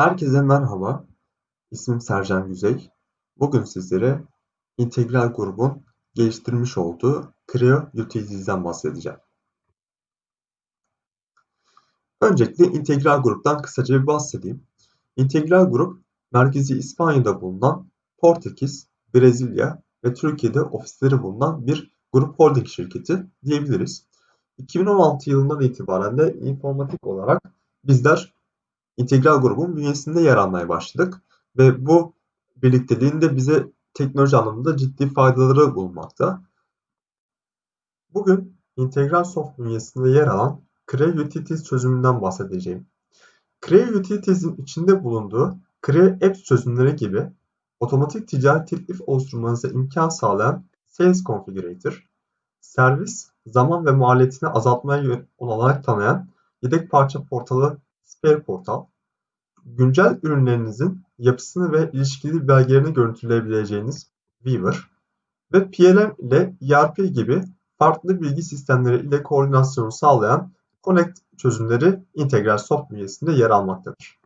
Herkese merhaba. İsmim Sercan Güzey. Bugün sizlere integral grubun geliştirmiş olduğu Creo Utilities'den bahsedeceğim. Öncelikle integral gruptan kısaca bir bahsedeyim. İntegral grup, merkezi İspanya'da bulunan Portekiz, Brezilya ve Türkiye'de ofisleri bulunan bir grup holding şirketi diyebiliriz. 2016 yılından itibaren de informatik olarak bizler integral grubun bünyesinde yer almaya başladık. Ve bu birlikteliğin de bize teknoloji anlamında ciddi faydaları bulunmakta. Bugün integral soft bünyesinde yer alan Creo Utilities çözümünden bahsedeceğim. Creo Utilities'in içinde bulunduğu Creo Apps çözümleri gibi otomatik ticari teklif oluşturmanıza imkan sağlayan Sales Configurator, servis, zaman ve maliyetini azaltmaya olanak tanıyan yedek parça portalı Spare Portal, güncel ürünlerinizin yapısını ve ilişkili belgelerini görüntüleyebileceğiniz Weaver ve PLM ile ERP gibi farklı bilgi sistemleri ile koordinasyonu sağlayan Connect çözümleri integral soft bünyesinde yer almaktadır.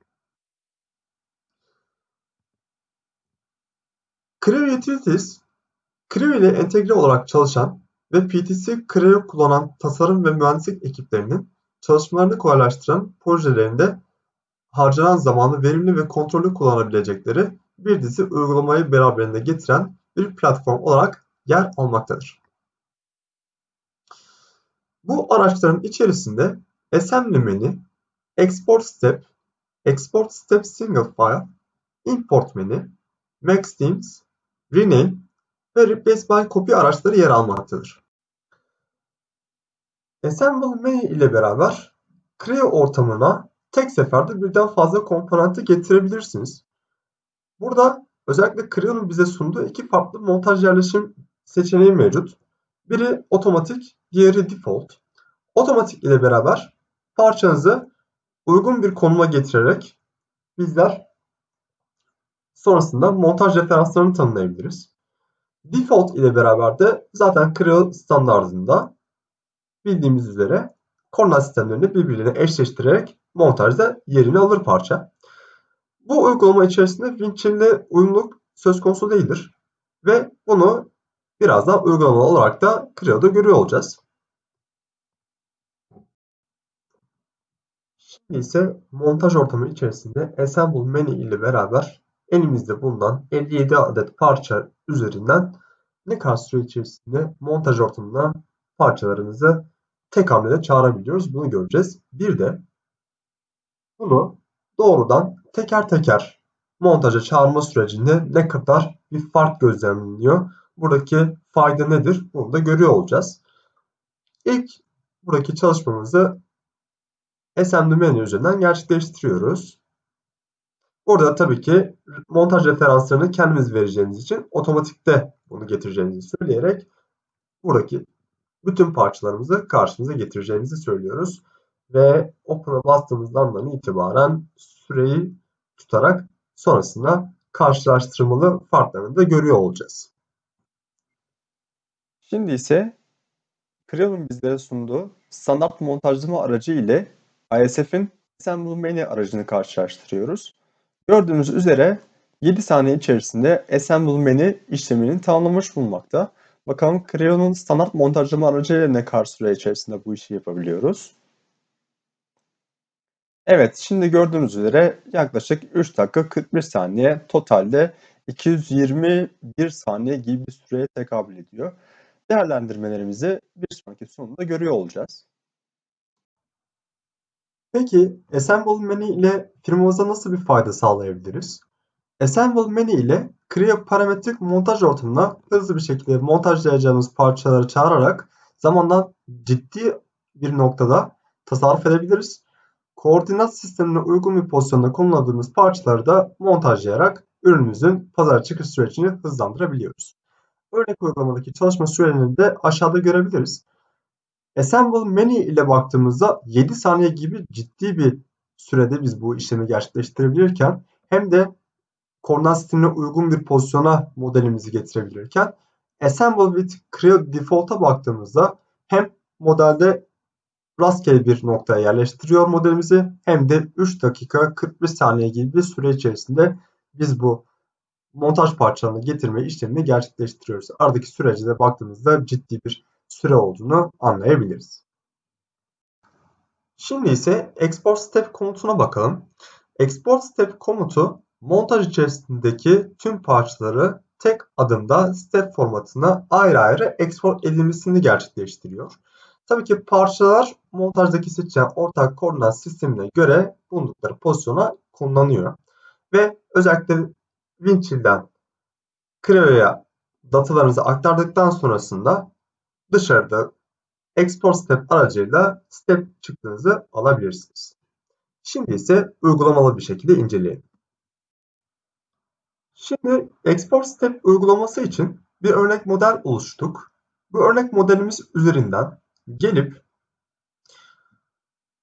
Creo Utilities, Creo ile entegre olarak çalışan ve PTC Creo kullanan tasarım ve mühendislik ekiplerinin çalışmalarını kolaylaştıran projelerinde harcanan zamanı verimli ve kontrollü kullanabilecekleri bir dizi uygulamayı beraberinde getiren bir platform olarak yer almaktadır. Bu araçların içerisinde Assembly Menü, Export Step, Export Step Single File, Import Menü, Max Themes, Rename ve Replace by Copy araçları yer almaktadır. Assemble Menü ile beraber Creo ortamına tek seferde birden fazla komponenti getirebilirsiniz. Burada özellikle Creo'nun bize sunduğu iki farklı montaj yerleşim seçeneği mevcut. Biri otomatik, diğeri default. Otomatik ile beraber parçanızı uygun bir konuma getirerek bizler sonrasında montaj referanslarını tanımlayabiliriz. Default ile beraber de zaten Creo standartında bildiğimiz üzere koordinat sistemlerini birbirine eşleştirerek montajda yerini alır parça. Bu uygulama içerisinde Winchill ile uyumluluk söz konusu değildir. Ve bunu birazdan uygulama olarak da Creo'da görüyor olacağız. Şimdi ise montaj ortamı içerisinde Assemble menü ile beraber elimizde bulunan 57 adet parça üzerinden ne içerisinde montaj ortamına parçalarımızı tek hamlede çağırabiliyoruz. Bunu göreceğiz. Bir de bunu doğrudan teker teker montaja çağırma sürecinde ne kadar bir fark gözlemleniyor. Buradaki fayda nedir? Bunu da görüyor olacağız. İlk buradaki çalışmamızı SMD menü üzerinden gerçekleştiriyoruz. Burada tabii ki montaj referanslarını kendimiz vereceğimiz için otomatikte bunu getireceğimizi söyleyerek buradaki bütün parçalarımızı karşımıza getireceğimizi söylüyoruz. Ve Open'a bastığımız andan itibaren süreyi tutarak sonrasında karşılaştırmalı farklarını da görüyor olacağız. Şimdi ise Creo'nun bizlere sunduğu standart montajlama aracı ile ISF'in Assemble Menu aracını karşılaştırıyoruz. Gördüğünüz üzere 7 saniye içerisinde Assemble Menu işlemini tamamlamış bulunmakta. Bakalım Creo'nun standart montajlama aracıyla ne kadar süre içerisinde bu işi yapabiliyoruz. Evet, şimdi gördüğünüz üzere yaklaşık 3 dakika 41 saniye totalde 221 saniye gibi bir süreye tekabül ediyor. Değerlendirmelerimizi bir sonraki sonunda görüyor olacağız. Peki Assemble Menü ile firmamıza nasıl bir fayda sağlayabiliriz? Assemble menü ile Creo parametrik montaj ortamına hızlı bir şekilde montajlayacağımız parçaları çağırarak zamandan ciddi bir noktada tasarruf edebiliriz. Koordinat sistemine uygun bir pozisyonda konuladığımız parçaları da montajlayarak ürünümüzün pazar çıkış sürecini hızlandırabiliyoruz. Örnek uygulamadaki çalışma sürelerini de aşağıda görebiliriz. Assemble menü ile baktığımızda 7 saniye gibi ciddi bir sürede biz bu işlemi gerçekleştirebilirken hem de koordinat sistemine uygun bir pozisyona modelimizi getirebilirken Assemble with Creo Default'a baktığımızda hem modelde rastgele bir noktaya yerleştiriyor modelimizi hem de 3 dakika 41 saniye gibi bir süre içerisinde biz bu montaj parçalarını getirme işlemini gerçekleştiriyoruz. Aradaki sürece de baktığımızda ciddi bir süre olduğunu anlayabiliriz. Şimdi ise export step komutuna bakalım. Export step komutu montaj içerisindeki tüm parçaları tek adımda step formatına ayrı ayrı export edilmesini gerçekleştiriyor. Tabii ki parçalar montajdaki seçilen ortak koordinat sistemine göre bulundukları pozisyona konumlanıyor. Ve özellikle Winchill'den Creo'ya datalarınızı aktardıktan sonrasında dışarıda export step aracıyla step çıktığınızı alabilirsiniz. Şimdi ise uygulamalı bir şekilde inceleyelim. Şimdi export step uygulaması için bir örnek model oluşturduk. Bu örnek modelimiz üzerinden gelip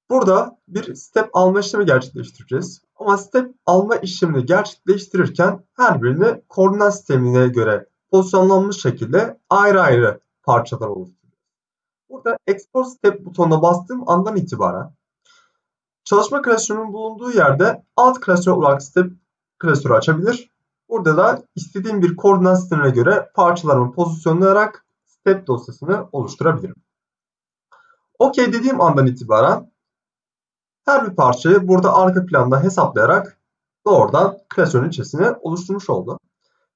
burada bir step alma işlemi gerçekleştireceğiz. Ama step alma işlemini gerçekleştirirken her birini koordinat sistemine göre pozisyonlanmış şekilde ayrı ayrı parçalar oluşturuyoruz. Burada export step butonuna bastığım andan itibaren çalışma klasörünün bulunduğu yerde alt klasör olarak step klasörü açabilir. Burada da istediğim bir koordinat sistemine göre parçalarımı pozisyonlayarak step dosyasını oluşturabilirim. OK dediğim andan itibaren her bir parçayı burada arka planda hesaplayarak doğrudan klasörün içerisine oluşturmuş oldu.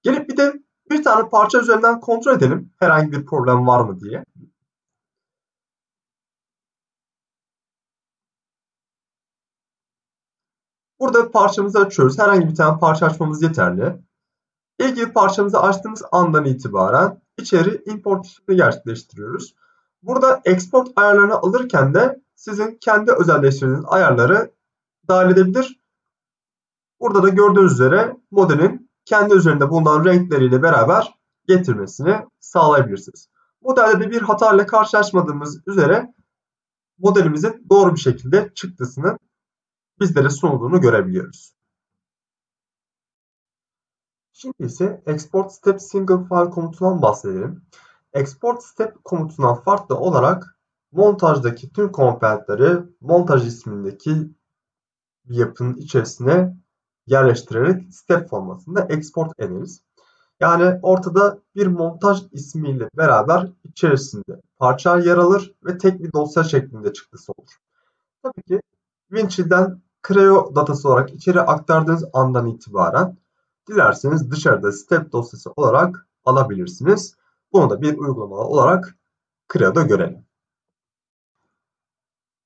Gelip bir de bir tane parça üzerinden kontrol edelim herhangi bir problem var mı diye. Burada parçamızı açıyoruz. Herhangi bir tane parça açmamız yeterli. İlgili parçamızı açtığımız andan itibaren içeri import işlemini gerçekleştiriyoruz. Burada export ayarlarını alırken de sizin kendi özelleştirdiğiniz ayarları dahil edebilir. Burada da gördüğünüz üzere modelin kendi üzerinde bulunan renkleriyle beraber getirmesini sağlayabilirsiniz. Modelde de bir hata ile karşılaşmadığımız üzere modelimizin doğru bir şekilde çıktısının bizlere sunulduğunu görebiliyoruz. Şimdi ise export step single file komutundan bahsedelim. Export step komutundan farklı olarak montajdaki tüm komponentleri montaj ismindeki bir yapının içerisine yerleştirerek step formatında export ederiz. Yani ortada bir montaj ismiyle beraber içerisinde parça yer alır ve tek bir dosya şeklinde çıktısı olur. Tabii ki Winchill'den Creo datası olarak içeri aktardığınız andan itibaren dilerseniz dışarıda step dosyası olarak alabilirsiniz. Bunu da bir uygulama olarak Creo'da görelim.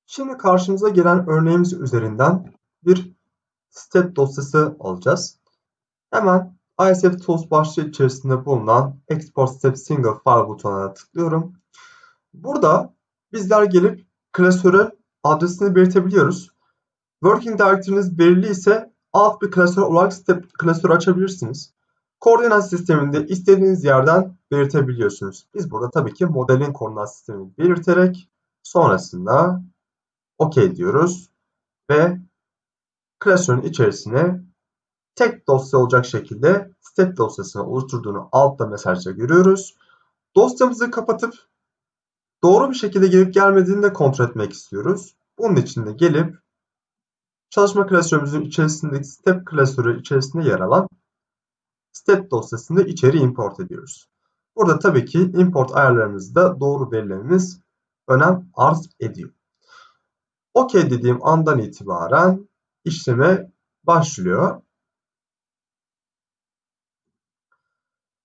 Şimdi karşımıza gelen örneğimiz üzerinden bir step dosyası alacağız. Hemen ISF Tools başlığı içerisinde bulunan Export Step Single File butonuna tıklıyorum. Burada bizler gelip klasörün adresini belirtebiliyoruz. Working Directory'niz belirli ise alt bir klasör olarak step klasörü açabilirsiniz. Koordinat sisteminde istediğiniz yerden belirtebiliyorsunuz. Biz burada tabii ki modelin koordinat sistemini belirterek sonrasında OK diyoruz ve klasörün içerisine tek dosya olacak şekilde step dosyasını oluşturduğunu altta mesajda görüyoruz. Dosyamızı kapatıp doğru bir şekilde gelip gelmediğini de kontrol etmek istiyoruz. Bunun için de gelip çalışma klasörümüzün içerisindeki step klasörü içerisinde yer alan step dosyasını içeri import ediyoruz. Burada tabii ki import ayarlarımızı da doğru belirlememiz önem arz ediyor. OK dediğim andan itibaren işleme başlıyor.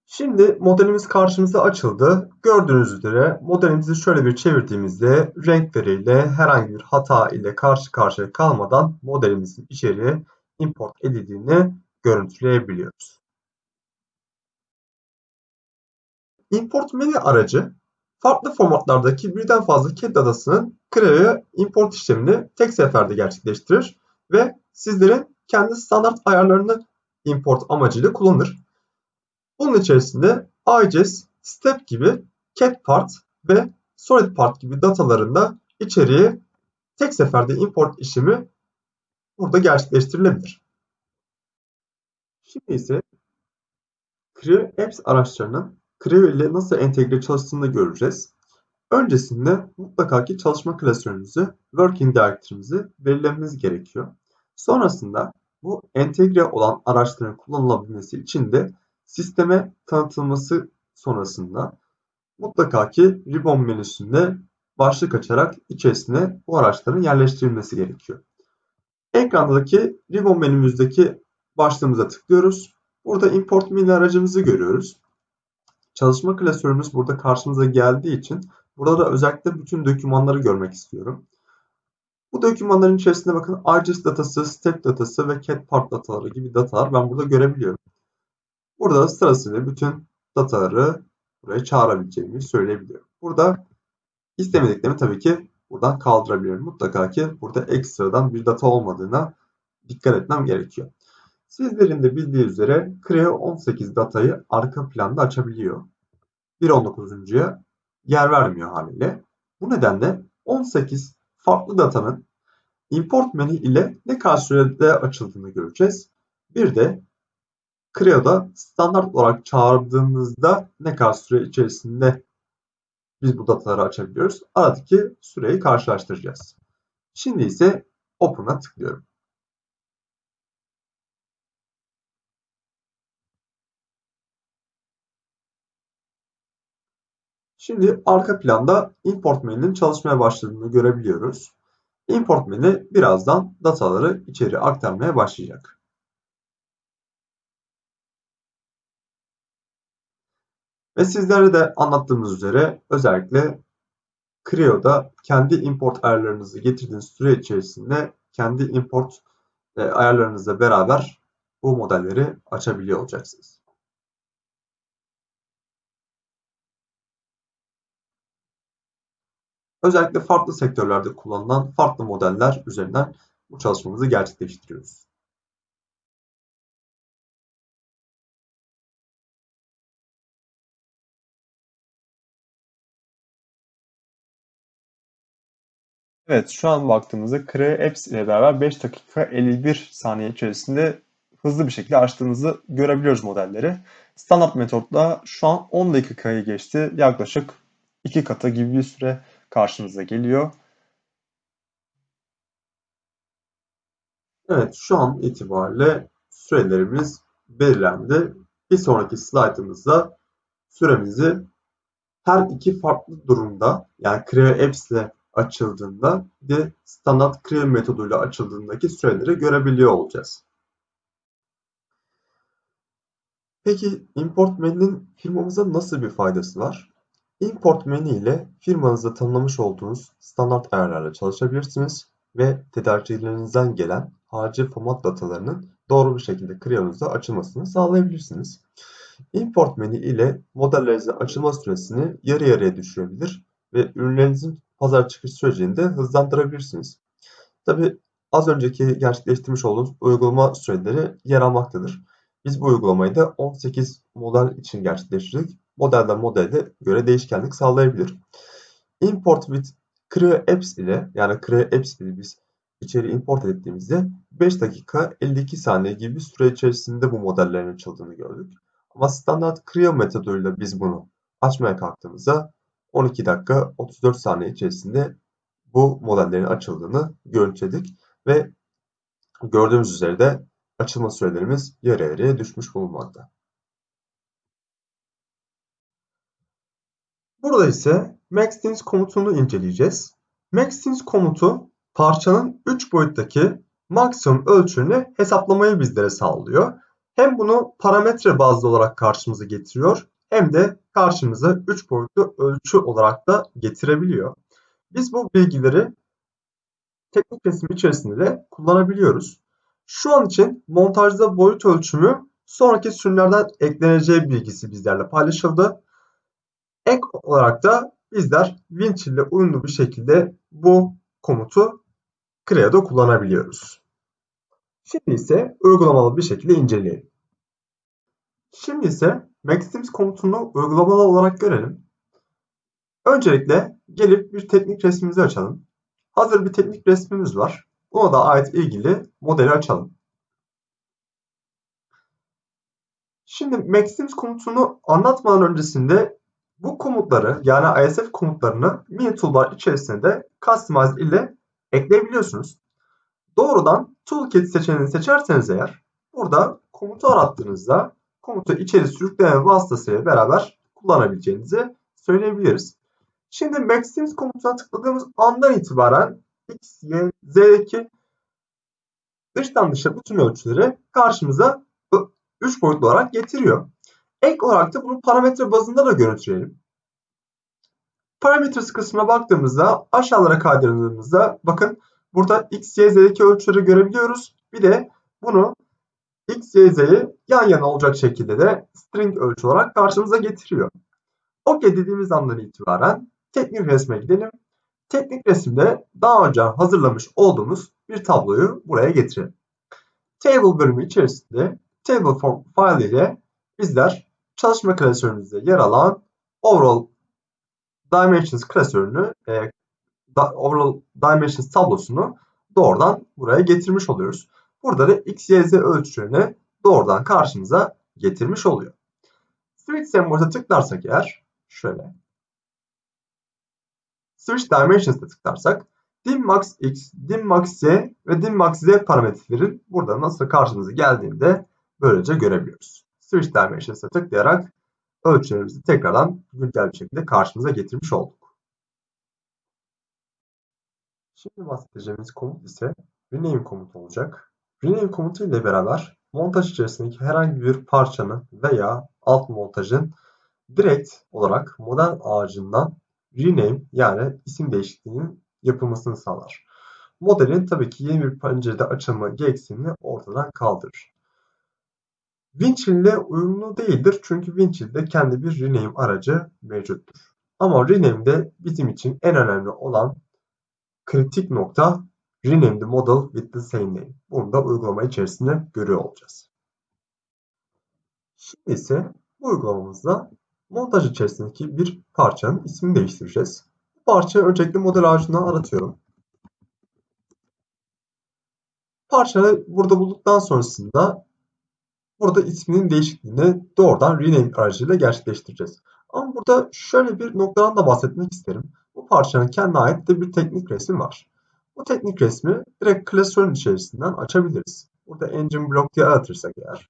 Şimdi modelimiz karşımıza açıldı. Gördüğünüz üzere modelimizi şöyle bir çevirdiğimizde renkleriyle herhangi bir hata ile karşı karşıya kalmadan modelimizin içeriye import edildiğini görüntüleyebiliyoruz. Import menü aracı farklı formatlardaki birden fazla CAD datasının Creo'ya import işlemini tek seferde gerçekleştirir ve sizlerin kendi standart ayarlarını import amacıyla kullanır. Bunun içerisinde IGES, Step gibi CAD part ve Solid part gibi datalarında içeriye tek seferde import işlemi burada gerçekleştirilebilir. Şimdi ise Creo Apps araçlarının Creo ile nasıl entegre çalıştığını göreceğiz. Öncesinde mutlaka ki çalışma klasörümüzü, working directory'mizi belirlememiz gerekiyor. Sonrasında bu entegre olan araçların kullanılabilmesi için de sisteme tanıtılması sonrasında mutlaka ki ribbon menüsünde başlık açarak içerisine bu araçların yerleştirilmesi gerekiyor. Ekrandaki ribbon menümüzdeki başlığımıza tıklıyoruz. Burada import mini aracımızı görüyoruz. Çalışma klasörümüz burada karşımıza geldiği için burada da özellikle bütün dokümanları görmek istiyorum. Bu dokümanların içerisinde bakın IGES datası, step datası ve cat part dataları gibi datalar ben burada görebiliyorum. Burada sırasıyla bütün dataları buraya çağırabileceğimi söyleyebiliyorum. Burada istemediklerimi tabii ki buradan kaldırabiliyorum. Mutlaka ki burada ekstradan bir data olmadığına dikkat etmem gerekiyor. Sizlerin de bildiği üzere Creo 18 datayı arka planda açabiliyor. 1.19'uncuya yer vermiyor haliyle. Bu nedenle 18 farklı datanın import menü ile ne kadar sürede açıldığını göreceğiz. Bir de Creo'da standart olarak çağırdığımızda ne kadar süre içerisinde biz bu dataları açabiliyoruz. Aradaki süreyi karşılaştıracağız. Şimdi ise Open'a tıklıyorum. Şimdi arka planda import menünün çalışmaya başladığını görebiliyoruz. Import menü birazdan dataları içeri aktarmaya başlayacak. Ve sizlere de anlattığımız üzere özellikle Creo'da kendi import ayarlarınızı getirdiğiniz süre içerisinde kendi import e, ayarlarınızla beraber bu modelleri açabiliyor olacaksınız. Özellikle farklı sektörlerde kullanılan farklı modeller üzerinden bu çalışmamızı gerçekleştiriyoruz. Evet, şu an baktığımızda Creo Apps ile beraber 5 dakika 51 saniye içerisinde hızlı bir şekilde açtığımızı görebiliyoruz modelleri. Standart metotla şu an 10 dakikayı geçti. Yaklaşık 2 katı gibi bir süre karşınıza geliyor. Evet, şu an itibariyle sürelerimiz belirlendi. Bir sonraki slaytımızda süremizi her iki farklı durumda yani Creo Apps ile açıldığında bir de standart Creo metoduyla açıldığındaki süreleri görebiliyor olacağız. Peki import menünün firmamıza nasıl bir faydası var? Import menü ile firmanızda tanımlamış olduğunuz standart ayarlarla çalışabilirsiniz ve tedarikçilerinizden gelen harici format datalarının doğru bir şekilde Creo'nuzda açılmasını sağlayabilirsiniz. Import menü ile modellerinizin açılma süresini yarı yarıya düşürebilir ve ürünlerinizin pazar çıkış sürecini de hızlandırabilirsiniz. Tabi az önceki gerçekleştirmiş olduğumuz uygulama süreleri yer almaktadır. Biz bu uygulamayı da 18 model için gerçekleştirdik. Modelden modelde göre değişkenlik sağlayabilir. Import with Creo Apps ile yani Creo Apps ile biz içeri import ettiğimizde 5 dakika 52 saniye gibi bir süre içerisinde bu modellerin açıldığını gördük. Ama standart Creo metoduyla biz bunu açmaya kalktığımızda 12 dakika 34 saniye içerisinde bu modellerin açıldığını görüntüledik ve gördüğümüz üzere de açılma sürelerimiz yarı yarıya düşmüş bulunmakta. Burada ise maxdins komutunu inceleyeceğiz. Maxdins komutu parçanın 3 boyuttaki maksimum ölçünü hesaplamayı bizlere sağlıyor. Hem bunu parametre bazlı olarak karşımıza getiriyor hem de karşımıza 3 boyutlu ölçü olarak da getirebiliyor. Biz bu bilgileri teknik resim içerisinde de kullanabiliyoruz. Şu an için montajda boyut ölçümü sonraki sürümlerden ekleneceği bilgisi bizlerle paylaşıldı. Ek olarak da bizler winch ile uyumlu bir şekilde bu komutu Creo'da kullanabiliyoruz. Şimdi ise uygulamalı bir şekilde inceleyelim. Şimdi ise Maxims komutunu uygulamalı olarak görelim. Öncelikle gelip bir teknik resmimizi açalım. Hazır bir teknik resmimiz var. Buna da ait ilgili modeli açalım. Şimdi Maxims komutunu anlatmadan öncesinde Bu komutları yani ISF komutlarını mini toolbar içerisinde de customize ile ekleyebiliyorsunuz. Doğrudan toolkit seçeneğini seçerseniz eğer burada komutu arattığınızda komutu içeri sürükleme vasıtasıyla beraber kullanabileceğinizi söyleyebiliriz. Şimdi Maxims komutuna tıkladığımız andan itibaren X, Y, Z'deki dıştan dışa bütün ölçüleri karşımıza 3 boyutlu olarak getiriyor. Ek olarak da bunu parametre bazında da görüntüleyelim. Parametres kısmına baktığımızda aşağılara kaydırdığımızda bakın burada X, Y, Z'deki ölçüleri görebiliyoruz. Bir de bunu X, Y, Z'yi yan yana olacak şekilde de string ölçü olarak karşımıza getiriyor. OK dediğimiz andan itibaren teknik resme gidelim. Teknik resimde daha önce hazırlamış olduğumuz bir tabloyu buraya getirelim. Table bölümü içerisinde table form file ile bizler çalışma klasörümüzde yer alan overall dimensions klasörünü e, overall dimensions tablosunu doğrudan buraya getirmiş oluyoruz. Burada da x, y, z ölçülerini doğrudan karşımıza getirmiş oluyor. Switch sembolüne tıklarsak eğer şöyle Switch Dimensions'da tıklarsak dim max x, dim max y ve dim max z parametrelerin burada nasıl karşımıza geldiğinde böylece görebiliyoruz. Switch Dimensions'a tıklayarak ölçülerimizi tekrardan güncel bir şekilde karşımıza getirmiş olduk. Şimdi bahsedeceğimiz komut ise rename komutu olacak. Rename komutu ile beraber montaj içerisindeki herhangi bir parçanın veya alt montajın direkt olarak model ağacından rename yani isim değişikliğinin yapılmasını sağlar. Modelin tabii ki yeni bir pencerede açılma gereksinimini ortadan kaldırır. Winchill ile uyumlu değildir çünkü Winchill'de kendi bir rename aracı mevcuttur. Ama rename'de bizim için en önemli olan kritik nokta rename the model with the same name. Bunu da uygulama içerisinde görüyor olacağız. Şimdi ise bu uygulamamızda montaj içerisindeki bir parçanın ismini değiştireceğiz. Bu parçayı öncelikle model ağacından aratıyorum. Parçayı burada bulduktan sonrasında burada isminin değişikliğini doğrudan rename aracıyla gerçekleştireceğiz. Ama burada şöyle bir noktadan da bahsetmek isterim. Bu parçanın kendine ait de bir teknik resmi var. Bu teknik resmi direkt klasörün içerisinden açabiliriz. Burada engine block diye aratırsak eğer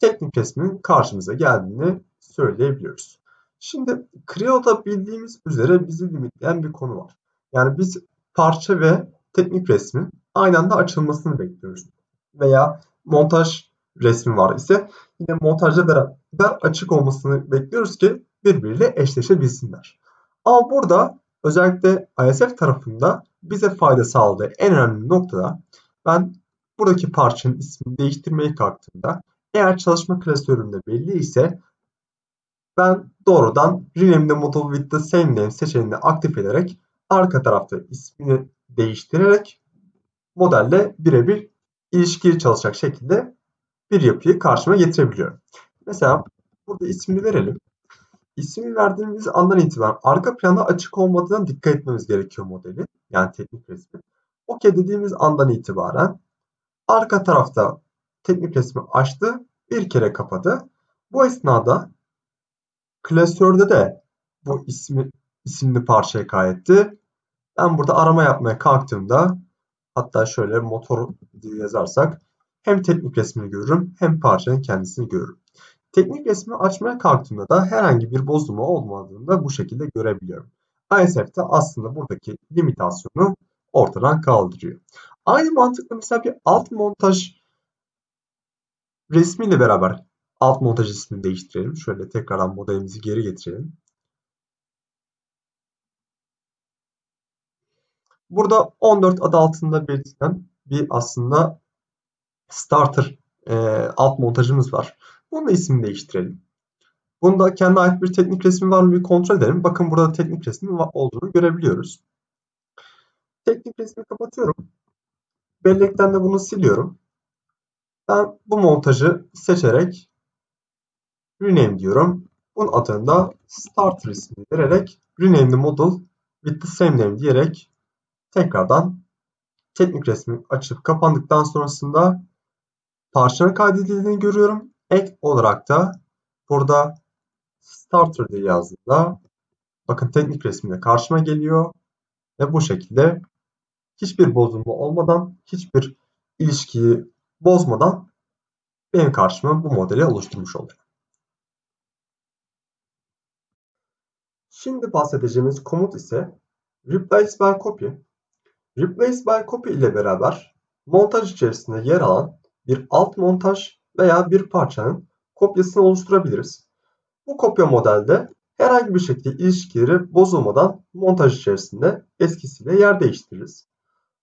teknik resmin karşımıza geldiğini söyleyebiliyoruz. Şimdi Creo'da bildiğimiz üzere bizi limitleyen bir konu var. Yani biz parça ve teknik resmin aynı anda açılmasını bekliyoruz. Veya montaj resmi var ise yine montajla beraber açık olmasını bekliyoruz ki birbiriyle eşleşebilsinler. Ama burada özellikle ISF tarafında bize fayda sağladığı en önemli noktada ben buradaki parçanın ismini değiştirmeye kalktığımda eğer çalışma klasöründe belli ise ben doğrudan Rename the model with the same name seçeneğini aktif ederek arka tarafta ismini değiştirerek modelle birebir ilişkili çalışacak şekilde bir yapıyı karşıma getirebiliyorum. Mesela burada ismini verelim. İsmini verdiğimiz andan itibaren arka planda açık olmadığına dikkat etmemiz gerekiyor modeli. Yani teknik resmi. OK dediğimiz andan itibaren arka tarafta teknik resmi açtı, bir kere kapadı. Bu esnada klasörde de bu ismi isimli parçayı kaydetti. Ben burada arama yapmaya kalktığımda hatta şöyle motor diye yazarsak hem teknik resmini görürüm hem parçanın kendisini görürüm. Teknik resmi açmaya kalktığımda da herhangi bir bozulma olmadığını da bu şekilde görebiliyorum. ISF de aslında buradaki limitasyonu ortadan kaldırıyor. Aynı mantıkla mesela bir alt montaj resmiyle beraber alt montaj ismini değiştirelim. Şöyle tekrardan modelimizi geri getirelim. Burada 14 adı altında belirtilen bir aslında starter e, alt montajımız var. Bunun da ismini değiştirelim. Bunda kendi ait bir teknik resmi var mı bir kontrol edelim. Bakın burada teknik resmi olduğunu görebiliyoruz. Teknik resmi kapatıyorum. Bellekten de bunu siliyorum. Ben bu montajı seçerek rename diyorum. Bunun adını da starter ismini vererek rename the model with the same name diyerek tekrardan teknik resmi açıp kapandıktan sonrasında parçanın kaydedildiğini görüyorum. Ek olarak da burada starter diye yazdığımda bakın teknik resimde karşıma geliyor ve bu şekilde hiçbir bozulma olmadan, hiçbir ilişkiyi bozmadan benim karşıma bu modeli oluşturmuş oluyor. Şimdi bahsedeceğimiz komut ise replace by copy. Replace by copy ile beraber montaj içerisinde yer alan bir alt montaj veya bir parçanın kopyasını oluşturabiliriz. Bu kopya modelde herhangi bir şekilde ilişkileri bozulmadan montaj içerisinde eskisiyle yer değiştiririz.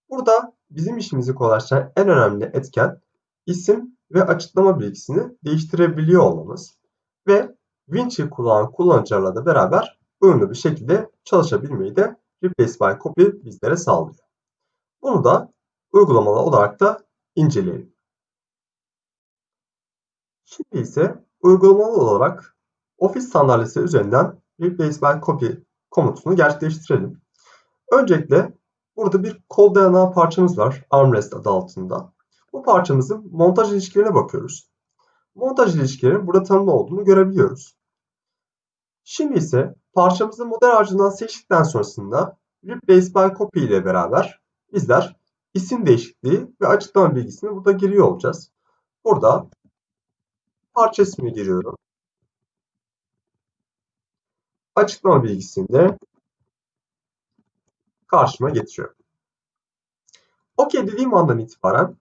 Burada bizim işimizi kolaylaştıran en önemli etken isim ve açıklama bilgisini değiştirebiliyor olmamız ve Vinci kullanan kullanıcılarla da beraber uyumlu bir şekilde çalışabilmeyi de Replace by Copy bizlere sağlıyor. Bunu da uygulamalı olarak da inceleyelim. Şimdi ise uygulamalı olarak Office sandalyesi üzerinden Replace by Copy komutunu gerçekleştirelim. Öncelikle burada bir kol dayanağı parçamız var armrest adı altında. Bu parçamızın montaj ilişkilerine bakıyoruz. Montaj ilişkilerinin burada tanımlı olduğunu görebiliyoruz. Şimdi ise parçamızı model harcından seçtikten sonrasında Replace by Copy ile beraber bizler isim değişikliği ve açıklama bilgisini burada giriyor olacağız. Burada parça ismini giriyorum. Açıklama bilgisini de karşıma getiriyorum. OK dediğim andan itibaren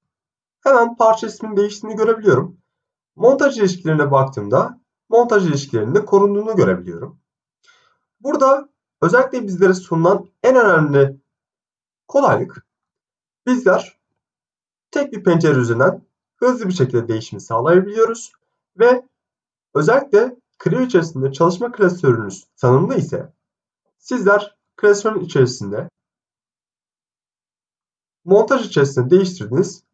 hemen parça isminin değiştiğini görebiliyorum. Montaj ilişkilerine baktığımda montaj ilişkilerinde korunduğunu görebiliyorum. Burada özellikle bizlere sunulan en önemli kolaylık bizler tek bir pencere üzerinden hızlı bir şekilde değişimi sağlayabiliyoruz ve özellikle Creo içerisinde çalışma klasörünüz tanımlı ise sizler klasörün içerisinde montaj içerisinde değiştirdiğiniz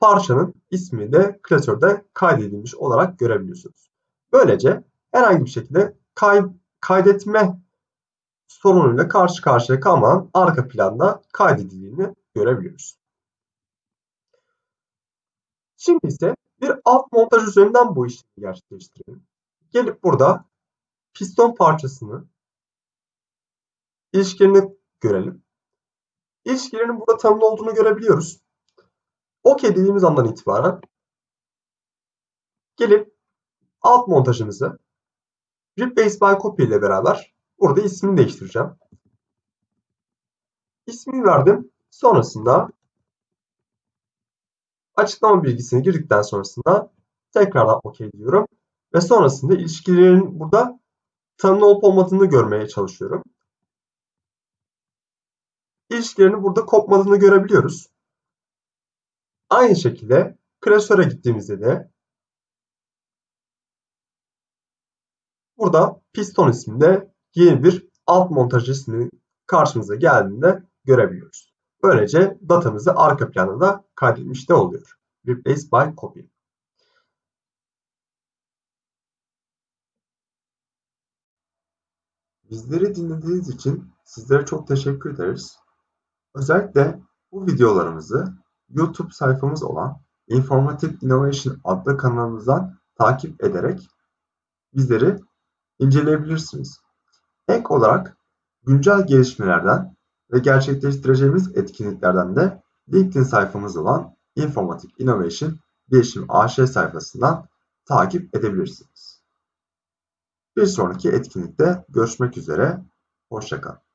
parçanın ismi de klasörde kaydedilmiş olarak görebiliyorsunuz. Böylece herhangi bir şekilde kay kaydetme sorunuyla karşı karşıya kalmadan arka planda kaydedildiğini görebiliyoruz. Şimdi ise bir alt montaj üzerinden bu işlemi gerçekleştirelim. Gelip burada piston parçasını ilişkilerini görelim. İlişkilerinin burada tanımlı olduğunu görebiliyoruz. OK dediğimiz andan itibaren gelip alt montajımızı Replace by Copy ile beraber burada ismini değiştireceğim. İsmini verdim. Sonrasında açıklama bilgisini girdikten sonrasında tekrardan OK diyorum. Ve sonrasında ilişkilerin burada tanımlı olup olmadığını görmeye çalışıyorum. İlişkilerini burada kopmadığını görebiliyoruz. Aynı şekilde klasöre gittiğimizde de burada piston isminde yeni bir alt montaj ismi karşımıza geldiğinde görebiliyoruz. Böylece datamızı arka planda da kaydetmiş de oluyor. Replace by copy. Bizleri dinlediğiniz için sizlere çok teşekkür ederiz. Özellikle bu videolarımızı YouTube sayfamız olan Informative Innovation adlı kanalımızdan takip ederek bizleri inceleyebilirsiniz. Ek olarak güncel gelişmelerden ve gerçekleştireceğimiz etkinliklerden de LinkedIn sayfamız olan Informative Innovation Bilişim AŞ sayfasından takip edebilirsiniz. Bir sonraki etkinlikte görüşmek üzere, hoşçakalın.